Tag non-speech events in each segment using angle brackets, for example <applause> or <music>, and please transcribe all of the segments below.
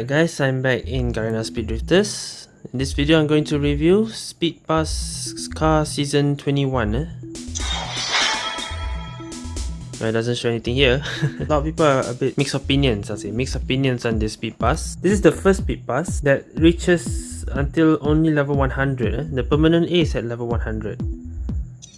Alright guys, I'm back in Garena Speed Drifters. In this video, I'm going to review Speed Pass Car Season 21. Eh? It doesn't show anything here. <laughs> a lot of people are a bit mixed opinions, I'll say. Mixed opinions on this Speed Pass. This is the first Speed Pass that reaches until only level 100. Eh? The permanent A is at level 100.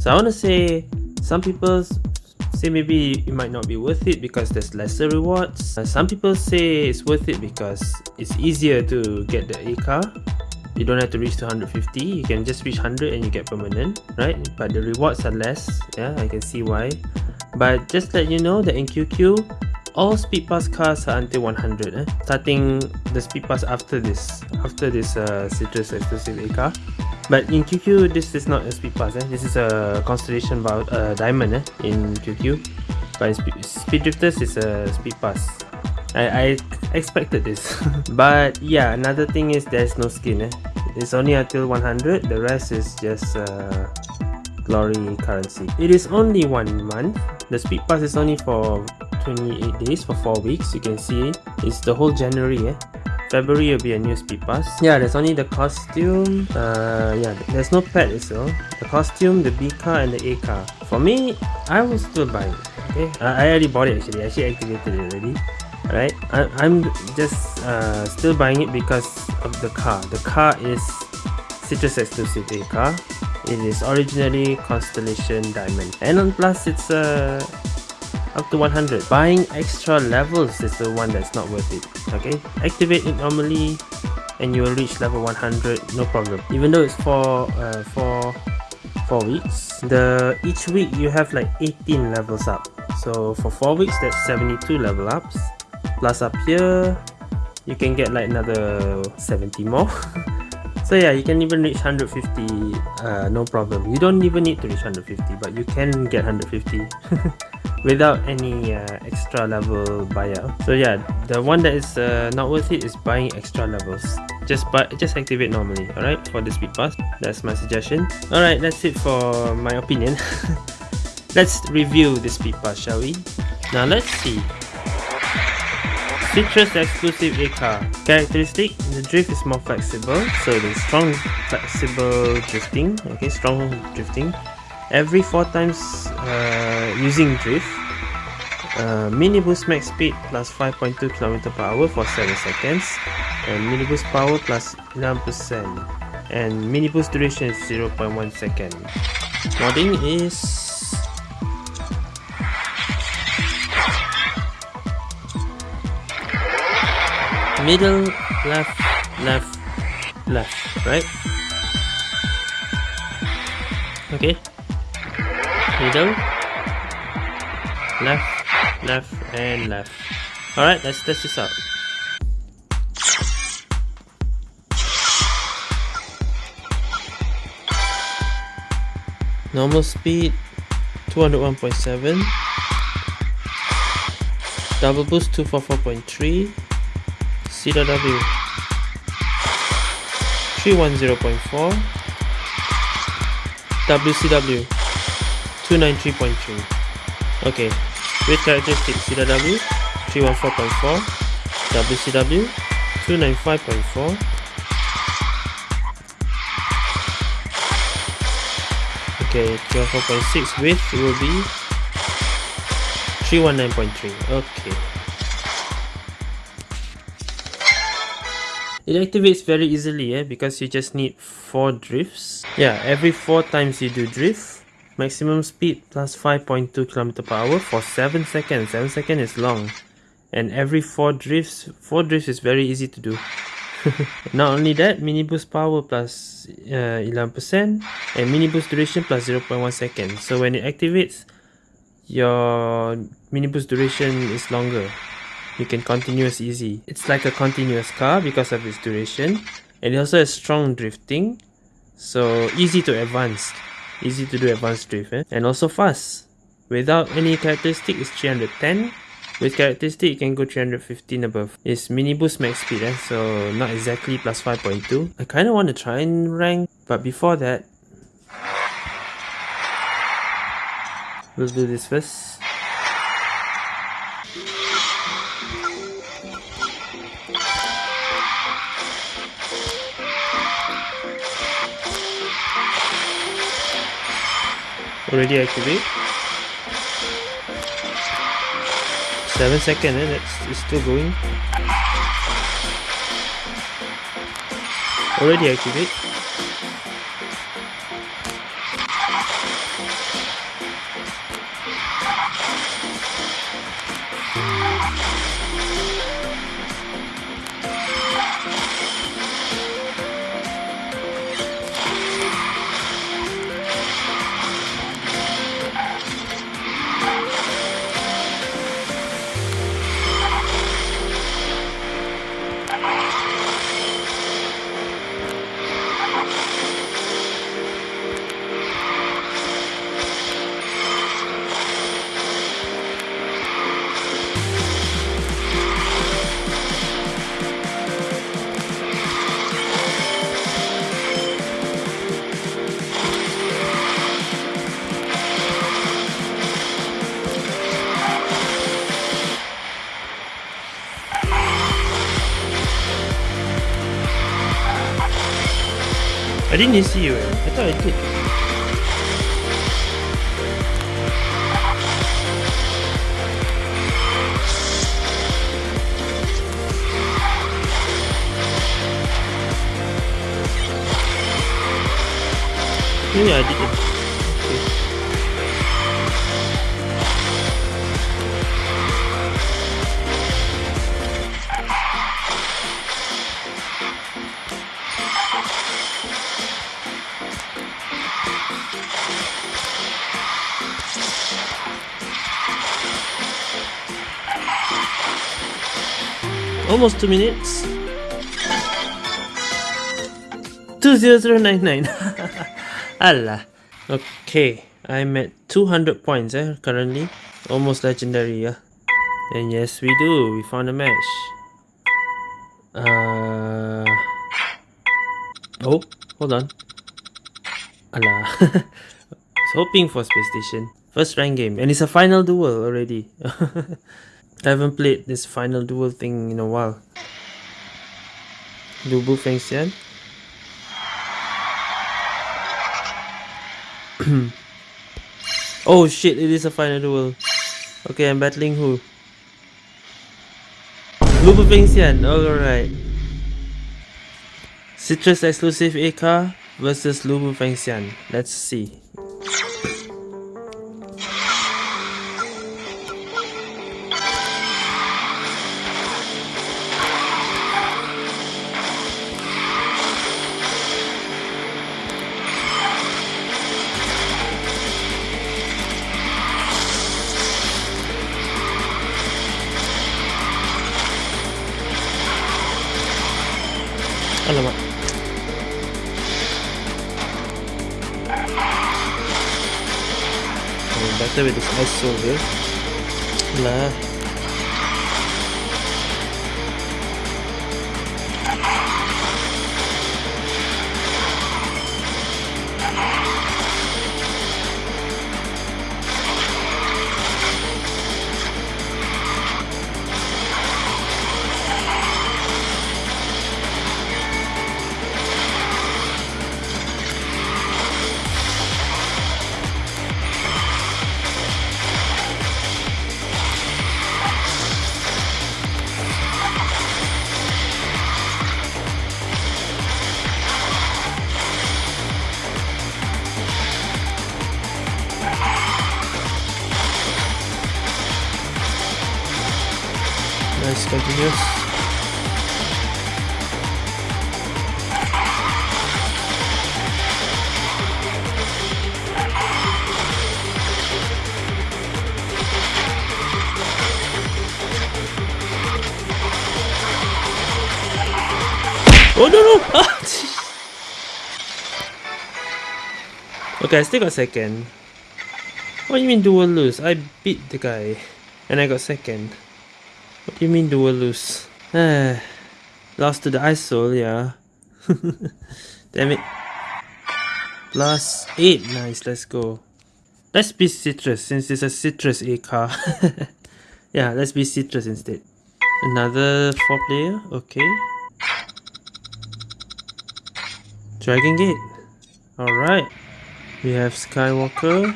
So I want to say, some people say maybe it might not be worth it because there's lesser rewards. Uh, some people say it's worth it because it's easier to get the A car. You don't have to reach 250, you can just reach 100 and you get permanent, right? But the rewards are less, yeah, I can see why. But just let you know that in QQ, all speed pass cars are until 100 eh? starting the speed pass after this after this uh, citrus exclusive A car but in QQ, this is not a speed pass. Eh? This is a constellation uh, diamond eh? in QQ. But in speed, drifters is a speed pass. I, I expected this. <laughs> but yeah, another thing is there's no skin. Eh? It's only until 100. The rest is just uh, glory currency. It is only one month. The speed pass is only for 28 days for 4 weeks. You can see it's the whole January. Eh? February will be a new speed pass. Yeah, there's only the costume. Uh, yeah, there's no pet so The costume, the B car, and the A car. For me, I will still buy it. Okay, I, I already bought it actually. I actually activated it already. Alright, I'm just uh, still buying it because of the car. The car is Citrus exclusive A car. It is originally Constellation Diamond. And on plus, it's a uh, up to 100 buying extra levels is the one that's not worth it okay? Activate it normally and you will reach level 100 no problem. Even though it's for uh, for four weeks the each week you have like 18 levels up. So for four weeks that's 72 level ups. Plus up here you can get like another 70 more. <laughs> So yeah you can even reach 150 uh, no problem. You don't even need to reach 150 but you can get 150 <laughs> without any uh, extra level buyout so yeah the one that is uh, not worth it is buying extra levels. Just but just activate normally all right for the speed pass. That's my suggestion. All right that's it for my opinion. <laughs> Let's review the speed pass shall we? Now let's see. Citrus exclusive A car. Characteristic, the drift is more flexible, so the strong flexible drifting, okay, strong drifting every 4 times uh, using drift uh, mini boost max speed plus 5.2 km per hour for 7 seconds and mini boost power plus 11% and mini boost duration is 0.1 second. Modding is middle left left left right. Okay middle. Left left and left. Alright let's test this out. Normal speed 201.7 double boost 244.3 CW 310.4 WCW 293.3 okay. With characteristics CW 314.4 WCW 295.4 okay 314.6 width will be 319.3 okay. It activates very easily eh, because you just need 4 drifts. Yeah, every 4 times you do drift, Maximum speed plus 5.2 km per hour for 7 seconds. 7 seconds is long. And every 4 drifts, 4 drifts is very easy to do. <laughs> Not only that, mini boost power plus 11% uh, and mini boost duration plus 0.1 second. So when it activates, your mini boost duration is longer. You can continuous easy. It's like a continuous car because of its duration. And it also has strong drifting. So easy to advance easy to do advanced drift eh? and also fast. Without any characteristic it's 310 with characteristic you can go 315 above. It's mini boost max speed eh? so not exactly plus 5.2 i kind of want to try and rank but before that we'll do this first Already activate. 7 seconds, eh? That's it's still going. Already activate. I didn't see you. I thought I did. Yeah, I did. Almost two minutes. 20099. <laughs> Allah. Okay, I'm at 200 points eh, currently. Almost legendary, yeah. And yes, we do. We found a match. Uh... Oh, hold on. Allah. <laughs> I was hoping for Space Station. First rank game. And it's a final duel already. <laughs> I haven't played this final duel thing in a while. Lu Bu Fengxian. oh shit, it is a final duel. Okay, I'm battling who? Lu Bu Fengxian, alright. Citrus exclusive AK versus Lu Bu Fengxian. Let's see. Alamak. Oh, better with this ice soldier. Lah. Oh no no! Ah, okay, I still got second. What do you mean dual lose? I beat the guy and I got second. What do you mean dual lose? Lost to the ice soul, yeah. <laughs> Damn it. Plus 8, nice, let's go. Let's be citrus since it's a citrus A car. <laughs> yeah, let's be citrus instead. Another 4 player, okay. Dragon Gate. Alright. We have Skywalker.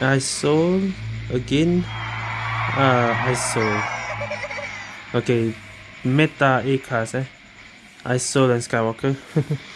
I sold again. Uh, I sold. Okay, meta A cars eh. I sold and Skywalker. <laughs>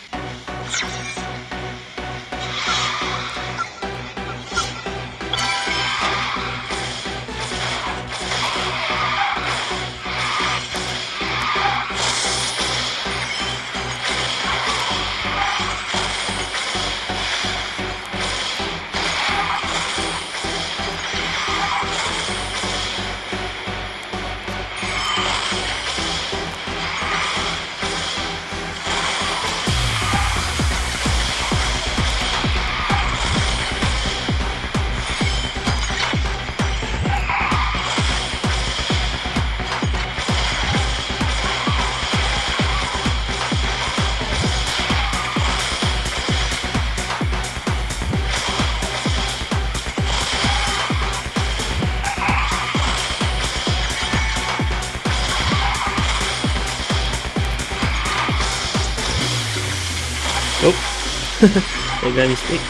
I got mistake.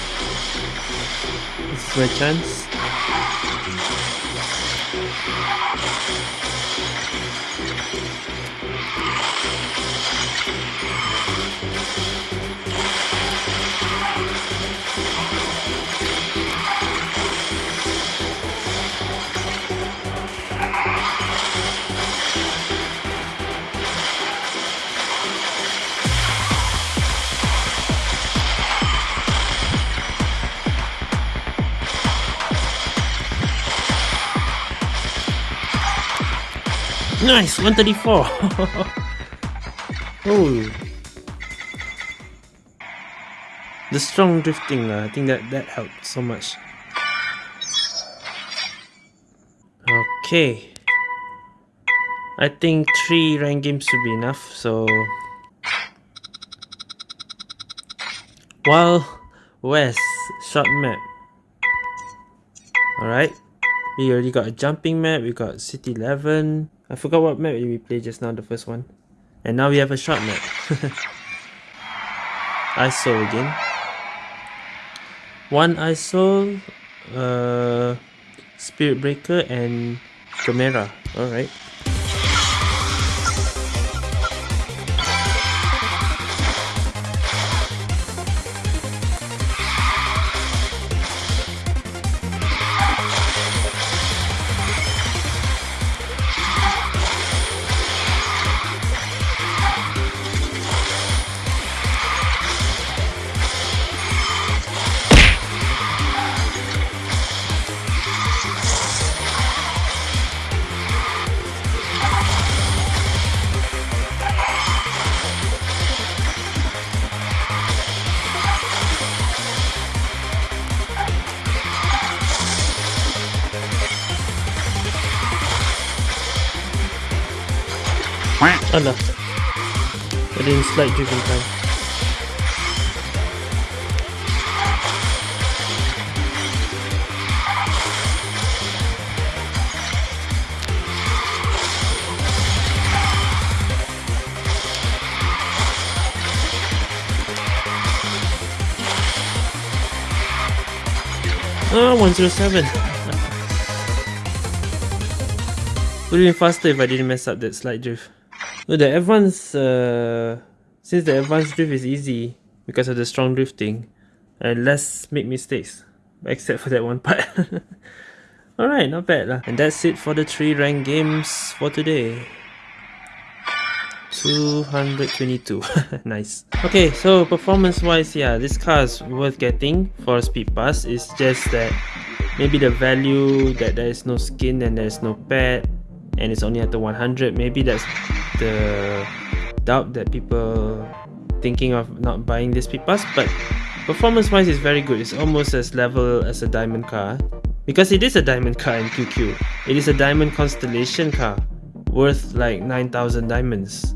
This is my chance. Nice, 134. <laughs> oh. The strong drifting, uh, I think that, that helped so much. Okay. I think three rank games should be enough, so... Wild West, short map. Alright. We already got a jumping map, we got City 11. I forgot what map we played just now, the first one. And now we have a short map. <laughs> ISO again. One ISO, uh, Spirit Breaker and Chimera. Alright. Alah didn't slide driven time. Ah, 107 Would have been faster if I didn't mess up that slide drift no, the advanced, uh, since the advanced drift is easy because of the strong drifting, and less make mistakes, except for that one part. <laughs> Alright, not bad lah. And that's it for the 3 rank games for today. 222 <laughs> nice okay so performance wise yeah this car is worth getting for a speed pass it's just that maybe the value that there is no skin and there's no pad and it's only at the 100 maybe that's the doubt that people thinking of not buying this pass but performance wise it's very good. It's almost as level as a diamond car because it is a diamond car in QQ it is a diamond constellation car worth like 9000 diamonds.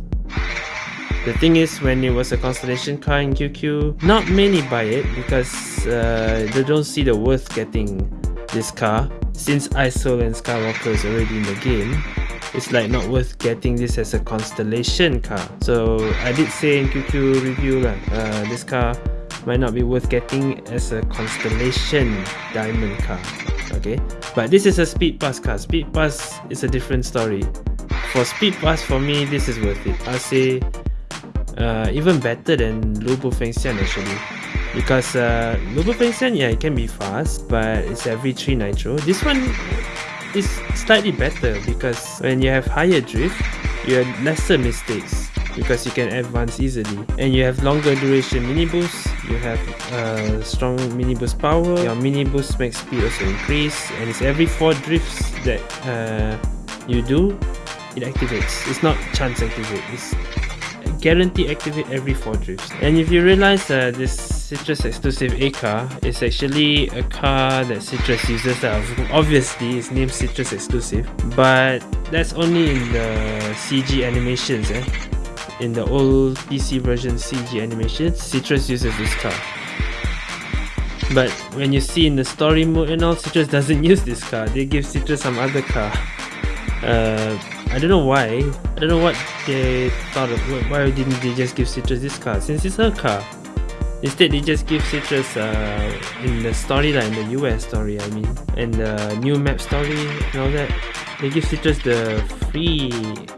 The thing is when it was a constellation car in QQ not many buy it because uh, they don't see the worth getting this car since ISO and Skywalker is already in the game it's like not worth getting this as a constellation car so I did say in QQ review lah uh, this car might not be worth getting as a Constellation Diamond car. Okay, but this is a Speed Pass car. Speed Pass is a different story. For Speed Pass, for me, this is worth it. I'll say uh, even better than Lu Bu Fengxian actually. Because uh, Fengxian, yeah, it can be fast, but it's every 3 nitro. This one is slightly better because when you have higher drift, you have lesser mistakes because you can advance easily. And you have longer duration mini boost you have uh, strong mini boost power your mini boost max speed also increase and it's every four drifts that uh, you do it activates. It's not chance activate it's guarantee activate every four drifts. And if you realize uh, this Citrus exclusive A car is actually a car that Citrus uses obviously it's named Citrus exclusive but that's only in the CG animations eh? in the old PC version CG animations Citrus uses this car. But when you see in the story mode and all Citrus doesn't <laughs> use this car. They give Citrus some other car. Uh, I don't know why. I don't know what they thought of why didn't they just give Citrus this car since it's her car Instead, they just give Citrus uh, in the storyline, the US story, I mean, and the new map story and all that. They give Citrus the free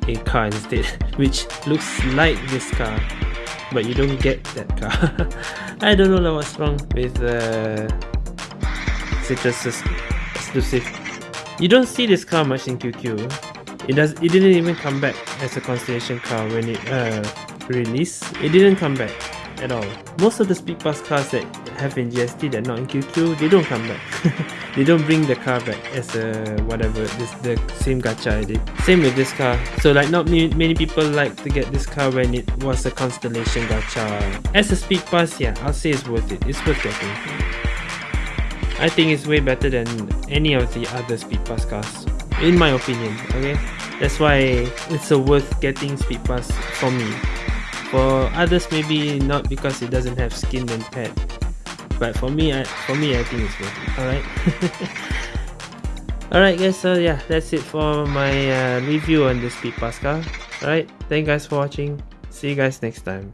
A car instead, <laughs> which looks like this car, but you don't get that car. <laughs> I don't know what's wrong with uh, exclusive. You don't see this car much in QQ. It does. It didn't even come back as a Constellation car when it uh, released. It didn't come back at all. Most of the speed pass cars that have in GST that are not in QQ, they don't come back. <laughs> they don't bring the car back as a whatever, this the same gacha I did. Same with this car. So like not many, people like to get this car when it was a Constellation gacha. As a speed pass, yeah, I'll say it's worth it. It's worth getting. I think it's way better than any of the other speed pass cars. In my opinion, okay? That's why it's a worth getting speed pass for me. For others, maybe not because it doesn't have skin and pet. But for me, I, for me, I think it's worth it. All right. <laughs> Alright guys, so yeah, that's it for my uh, review on the Speed Pass car. Alright, thank you guys for watching. See you guys next time.